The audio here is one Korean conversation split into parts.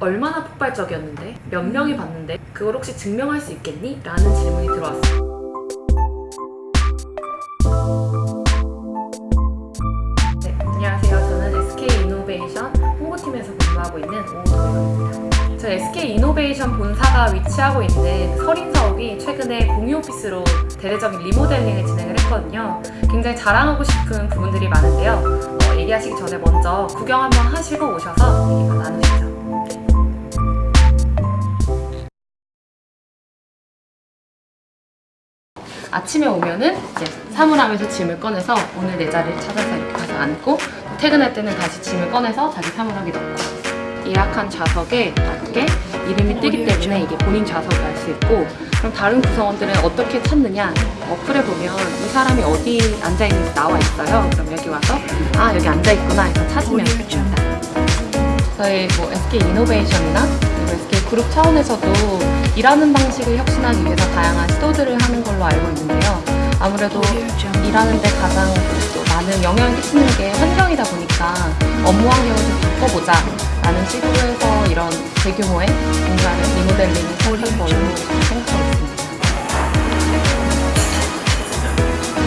얼마나 폭발적이었는데 몇 명이 봤는데 그걸 혹시 증명할 수 있겠니? 라는 질문이 들어왔어요. 네, 안녕하세요. 저는 SK 이노베이션 홍보팀에서 근무하고 있는 오도영입니다. 저희 SK 이노베이션 본사가 위치하고 있는 서린사옥이 최근에 공유 오피스로 대대적인 리모델링을 진행을 했거든요. 굉장히 자랑하고 싶은 부분들이 많은데요. 어, 얘기하시기 전에 먼저 구경 한번 하시고 오셔서 얘기 나누시죠. 아침에 오면은 이제 사물함에서 짐을 꺼내서 오늘 내 자리를 찾아서 이렇게 가서 앉고 퇴근할 때는 다시 짐을 꺼내서 자기 사물함에 넣고. 예약한 좌석에 맞게 이름이 뜨기 때문에 이게 본인 좌석을 알 수 있고 그럼 다른 구성원들은 어떻게 찾느냐? 어플에 보면 이 사람이 어디 앉아있는지 나와 있어요. 그럼 여기 와서 아 여기 앉아있구나 해서 찾으면 됩니다. 저희 뭐 SK 이노베이션이나 그리고 SK 그룹 차원에서도 일하는 방식을 혁신하기 위해서 다양한 시도들을 하는 걸로 알고 있는데요. 아무래도 일하는 데 가장 또 많은 영향을 끼치는 게 환경이다 보니까 업무 환경을 좀 바꿔보자 라는 시도를 해서 이런 대규모의 공간을 리모델링을 시작한 걸로 생각하고 있습니다.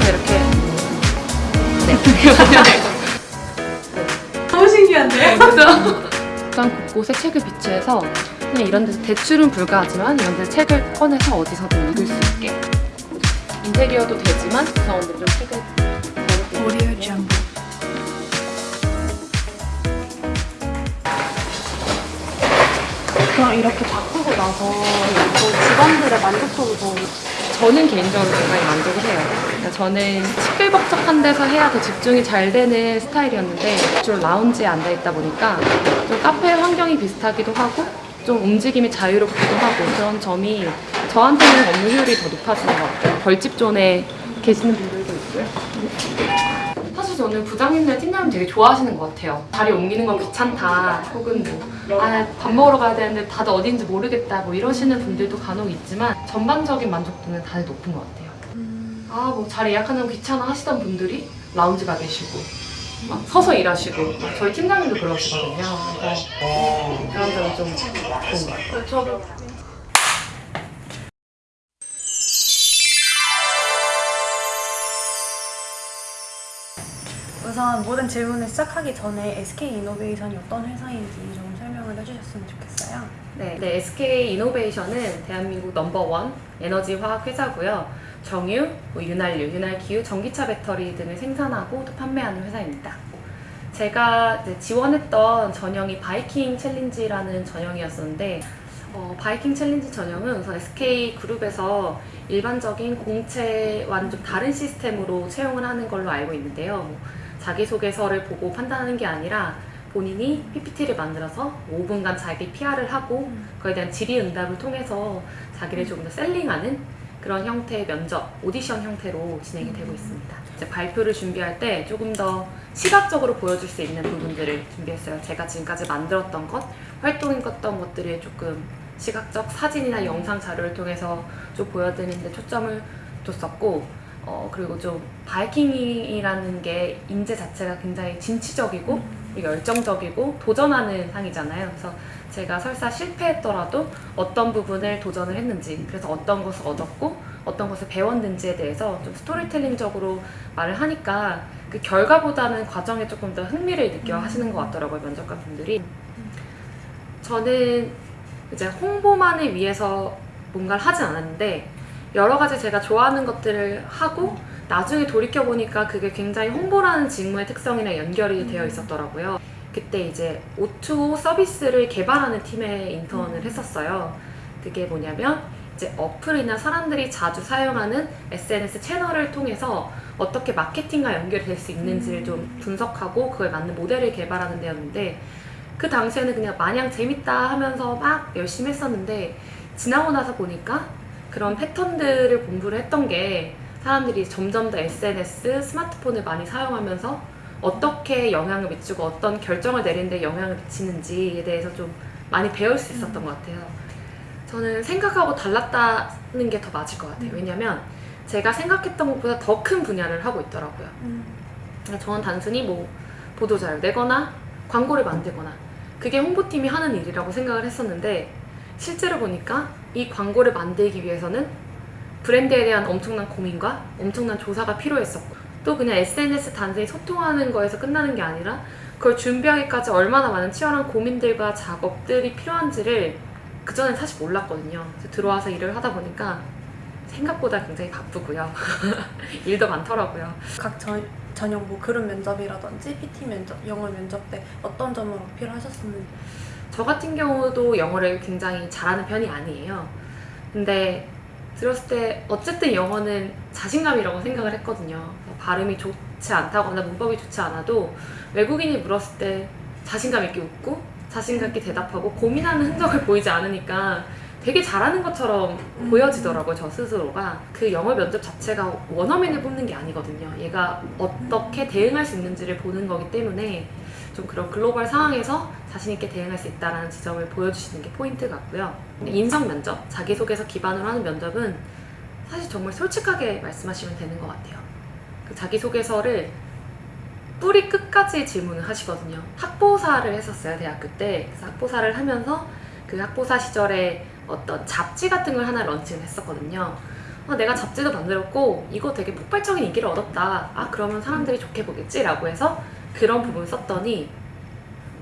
이렇게 네. 너무 신기한데? 옥상 곳곳에 책을 비치해서 그냥 이런 데서 대출은 불가하지만 이런 데서 책을 꺼내서 어디서든 읽을 수 있게. 인테리어도 되지만 구성원들이 좀 책을 오디오 정보. 그럼 이렇게 바꾸고 나서 또 직원들의 만족도도 저는 개인적으로 굉장히 만족을 해요. 그러니까 저는 시끌벅적한 데서 해야 더 집중이 잘 되는 스타일이었는데 주로 라운지에 앉아 있다 보니까 좀 카페 환경이 비슷하기도 하고 좀 움직임이 자유롭기도 하고 그런 점이 저한테는 업무 효율이 더 높아지는 것 같아요. 벌집 존에 계시는 분들도 있고요. 사실 저는 부장님들, 팀장님 되게 좋아하시는 것 같아요. 자리 옮기는 건 귀찮다, 혹은 뭐, 아, 밥 먹으러 가야 되는데 다들 어딘지 모르겠다, 뭐 이러시는 분들도 간혹 있지만 전반적인 만족도는 다들 높은 것 같아요. 아, 뭐 자리 예약하는 거 귀찮아 하시던 분들이 라운지 가 계시고, 막 서서 일하시고, 막 저희 팀장님도 그러시거든요. 그래서 그런 점이 좀 좋은 것 같아요. 저도 우선 모든 질문을 시작하기 전에 SK 이노베이션이 어떤 회사인지 좀 설명을 해주셨으면 좋겠어요. 네, 네, SK 이노베이션은 대한민국 넘버원 에너지 화학 회사고요. 정유, 뭐 윤활유, 윤활기유, 전기차 배터리 등을 생산하고 또 판매하는 회사입니다. 제가 지원했던 전형이 바이킹 챌린지라는 전형이었었는데 어, 바이킹 챌린지 전형은 우선 SK 그룹에서 일반적인 공채와는 좀 다른 시스템으로 채용을 하는 걸로 알고 있는데요. 뭐 자기소개서를 보고 판단하는 게 아니라 본인이 PPT를 만들어서 5분간 자기 PR을 하고 그에 대한 질의응답을 통해서 자기를 조금 더 셀링하는 그런 형태의 면접, 오디션 형태로 진행이 되고 있습니다. 이제 발표를 준비할 때 조금 더 시각적으로 보여줄 수 있는 부분들을 준비했어요. 제가 지금까지 만들었던 것, 활동했던 것들을 조금 시각적 사진이나 영상 자료를 통해서 좀 보여드리는데 초점을 뒀었고 어, 그리고 좀 바이킹이라는 게 인재 자체가 굉장히 진취적이고 열정적이고 도전하는 상이잖아요. 그래서 제가 설사 실패했더라도 어떤 부분을 도전을 했는지 그래서 어떤 것을 얻었고 어떤 것을 배웠는지에 대해서 좀 스토리텔링적으로 말을 하니까 그 결과보다는 과정에 조금 더 흥미를 느껴 하시는 것 같더라고요 면접관 분들이 저는 이제 홍보만을 위해서 뭔가를 하진 않았는데 여러 가지 제가 좋아하는 것들을 하고 나중에 돌이켜보니까 그게 굉장히 홍보라는 직무의 특성이랑 연결이 되어 있었더라고요. 그때 이제 O2O 서비스를 개발하는 팀에 인턴을 했었어요. 그게 뭐냐면 이제 어플이나 사람들이 자주 사용하는 SNS 채널을 통해서 어떻게 마케팅과 연결이 될수 있는지를 좀 분석하고 그거에 맞는 모델을 개발하는 데였는데 그 당시에는 그냥 마냥 재밌다 하면서 막 열심히 했었는데 지나고 나서 보니까 그런 패턴들을 공부를 했던 게 사람들이 점점 더 SNS, 스마트폰을 많이 사용하면서 어떻게 영향을 미치고 어떤 결정을 내리는 데 영향을 미치는지에 대해서 좀 많이 배울 수 있었던 것 같아요. 저는 생각하고 달랐다는 게 더 맞을 것 같아요. 왜냐면 제가 생각했던 것보다 더 큰 분야를 하고 있더라고요. 저는 단순히 뭐 보도자료 내거나 광고를 만들거나 그게 홍보팀이 하는 일이라고 생각을 했었는데 실제로 보니까 이 광고를 만들기 위해서는 브랜드에 대한 엄청난 고민과 엄청난 조사가 필요했었고 또 그냥 SNS 단순히 소통하는 거에서 끝나는 게 아니라 그걸 준비하기까지 얼마나 많은 치열한 고민들과 작업들이 필요한지를 그전엔 사실 몰랐거든요. 들어와서 일을 하다 보니까 생각보다 굉장히 바쁘고요. 일도 많더라고요. 각 전, 전형 뭐 그룹 면접이라든지 PT 면접, 영어 면접 때 어떤 점을 어필하셨었는지 저 같은 경우도 영어를 굉장히 잘하는 편이 아니에요. 근데 들었을 때 어쨌든 영어는 자신감이라고 생각을 했거든요. 발음이 좋지 않다거나 문법이 좋지 않아도 외국인이 물었을 때 자신감 있게 웃고 자신감 있게 대답하고 고민하는 흔적을 보이지 않으니까 되게 잘하는 것처럼 음. 보여지더라고요, 저 스스로가. 그 영어 면접 자체가 원어민을 뽑는 게 아니거든요. 얘가 어떻게 대응할 수 있는지를 보는 거기 때문에 좀 그런 글로벌 상황에서 자신 있게 대응할 수 있다는 지점을 보여주시는 게 포인트 같고요. 인성 면접, 자기소개서 기반으로 하는 면접은 사실 정말 솔직하게 말씀하시면 되는 것 같아요. 그 자기소개서를 뿌리 끝까지 질문을 하시거든요. 학보사를 했었어요, 대학교 때. 그래서 학보사를 하면서 그 학보사 시절에 어떤 잡지 같은 걸 하나 런칭을 했었거든요. 아, 내가 잡지도 만들었고 이거 되게 폭발적인 인기를 얻었다. 아 그러면 사람들이 좋게 보겠지 라고 해서 그런 부분을 썼더니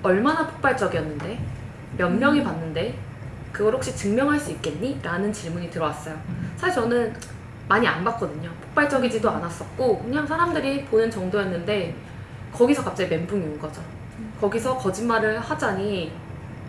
얼마나 폭발적이었는데 몇 명이 봤는데 그걸 혹시 증명할 수 있겠니? 라는 질문이 들어왔어요. 사실 저는 많이 안 봤거든요. 폭발적이지도 않았었고 그냥 사람들이 보는 정도였는데 거기서 갑자기 멘붕이 온 거죠. 거기서 거짓말을 하자니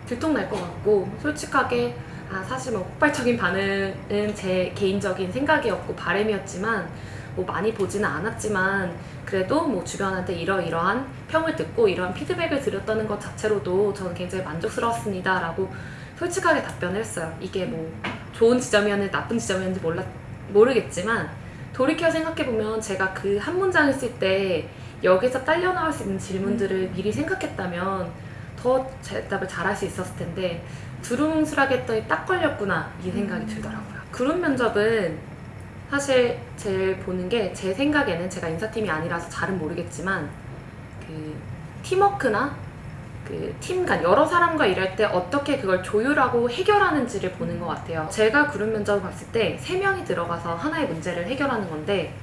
들통날 것 같고 솔직하게 아 사실 뭐 폭발적인 반응은 제 개인적인 생각이었고 바람이었지만 뭐 많이 보지는 않았지만 그래도 뭐 주변한테 이러이러한 평을 듣고 이러한 피드백을 드렸다는 것 자체로도 저는 굉장히 만족스러웠습니다 라고 솔직하게 답변을 했어요. 이게 뭐 좋은 지점이었는지 나쁜 지점이었는지 몰라, 모르겠지만 돌이켜 생각해보면 제가 그 한 문장을 쓸 때 여기서 딸려 나올 수 있는 질문들을 미리 생각했다면 더 대답을 잘할 수 있었을 텐데 두루뭉술하게 했더니 딱 걸렸구나 이 생각이 들더라고요 그룹 면접은 사실 제일 보는 게 제 생각에는 제가 인사팀이 아니라서 잘은 모르겠지만 그 팀워크나 그 팀 간 여러 사람과 일할 때 어떻게 그걸 조율하고 해결하는지를 보는 것 같아요. 제가 그룹 면접을 봤을 때세 명이 들어가서 하나의 문제를 해결하는 건데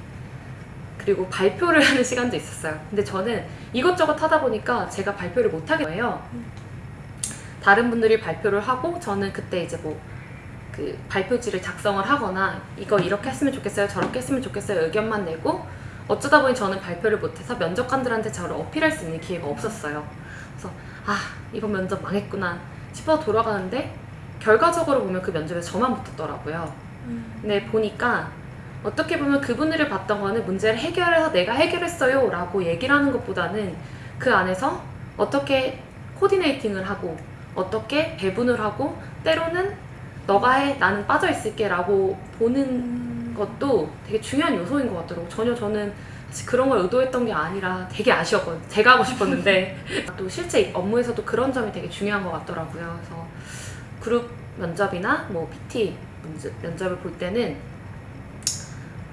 그리고 발표를 하는 시간도 있었어요. 근데 저는 이것저것 하다 보니까 제가 발표를 못 하게 돼요. 다른 분들이 발표를 하고 저는 그때 이제 뭐 그 발표지를 작성을 하거나 이거 이렇게 했으면 좋겠어요 저렇게 했으면 좋겠어요 의견만 내고 어쩌다 보니 저는 발표를 못해서 면접관들한테 저를 어필할 수 있는 기회가 없었어요. 그래서 아 이번 면접 망했구나 싶어 돌아가는데 결과적으로 보면 그 면접에 저만 붙었더라고요. 근데 보니까 어떻게 보면 그분들을 봤던 거는 문제를 해결해서 내가 해결했어요 라고 얘기를 하는 것보다는 그 안에서 어떻게 코디네이팅을 하고 어떻게 배분을 하고 때로는 너가 해 나는 빠져 있을게 라고 보는 음. 것도 되게 중요한 요소인 것 같더라고. 전혀 저는 사실 그런 걸 의도했던 게 아니라 되게 아쉬웠거든요 제가 하고 싶었는데. 또 실제 업무에서도 그런 점이 되게 중요한 것 같더라고요. 그래서 그룹 면접이나 뭐 PT 면접을 볼 때는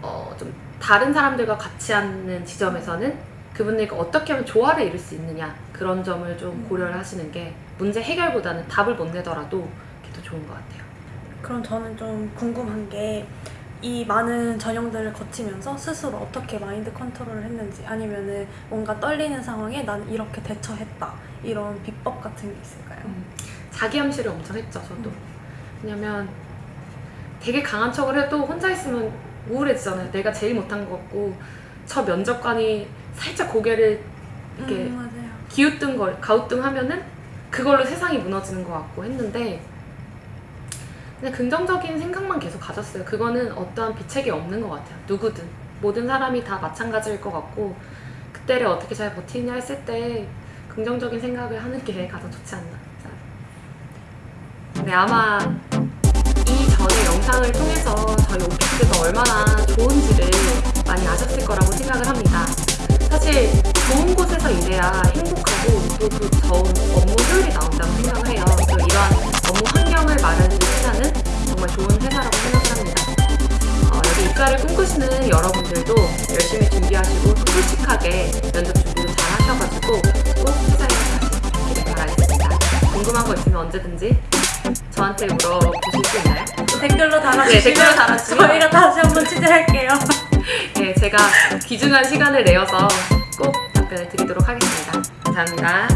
어, 좀 다른 사람들과 같이 하는 지점에서는 그분들과 어떻게 하면 조화를 이룰 수 있느냐 그런 점을 좀 고려를 하시는 게 문제 해결보다는 답을 못 내더라도 그게 더 좋은 것 같아요. 그럼 저는 좀 궁금한 게 이 많은 전형들을 거치면서 스스로 어떻게 마인드 컨트롤을 했는지 아니면은 뭔가 떨리는 상황에 난 이렇게 대처했다 이런 비법 같은 게 있을까요? 자기 암시를 엄청 했죠 저도. 왜냐면 되게 강한 척을 해도 혼자 있으면 우울해지잖아요. 내가 제일 못한 것 같고 저 면접관이 살짝 고개를 이렇게 음. 기우뚱 걸 가우뚱 하면은 그걸로 세상이 무너지는 것 같고 했는데 그냥 긍정적인 생각만 계속 가졌어요. 그거는 어떠한 비책이 없는 것 같아요. 누구든 모든 사람이 다 마찬가지일 것 같고 그때를 어떻게 잘 버티냐 했을 때 긍정적인 생각을 하는 게 가장 좋지 않나. 네 아마 이 전의 영상을 통해서 저희 오피스가 얼마나 좋은지를 많이 아셨을 거라고 생각을 합니다. 사실 좋은 곳에서 일해야 행복하고 또 그 좋은 업무 효율이 나온다고 생각을 해요. 또 이러한 업무 환경을 마련해준 회사는 정말 좋은 회사라고 생각을 합니다. 어, 여기 입사를 꿈꾸시는 여러분들도 열심히 준비하시고 또 솔직하게 면접 준비도 잘 하셔가지고 꼭 회사에 가시길 바라겠습니다. 궁금한 거 있으면 언제든지 저한테 물어보실 수 있나요? 댓글로 달아주시면 네, 댓글로 달아주시면 저희가 다시 한번 취재할게요. 네, 제가 귀중한 시간을 내어서 꼭 답변을 드리도록 하겠습니다. 감사합니다.